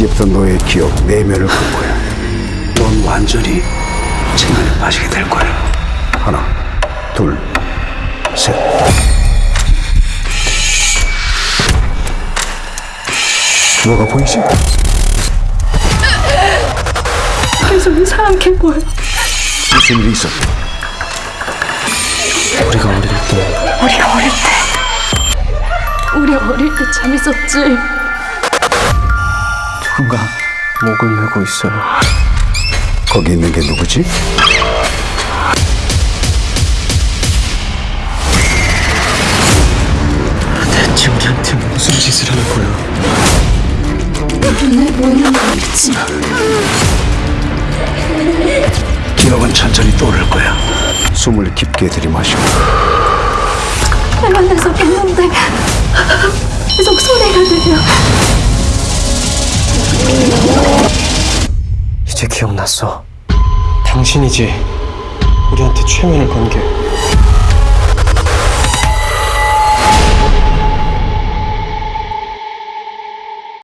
이제부터 너의 기억 내면을 볼 거야. 넌 완전히 체면에 빠지게 될 거야. 하나, 둘, 셋. 뭐가 보이지? 계속 이상한 게 보여. 무슨 일이 있었어? 우리가 어릴 때 우리가 어릴 때. 우리 어릴 때 재밌었지. 누군가 목을 메고 있어요. 거기 있는 게 누구지? 대체 우리한테 무슨 짓을 하는 거야? 눈에 보이는 거 있지. 기억은 천천히 떠오를 거야. 숨을 깊게 들이마시고 계 기억났어. 당신이지 우리한테 최면을 건 게.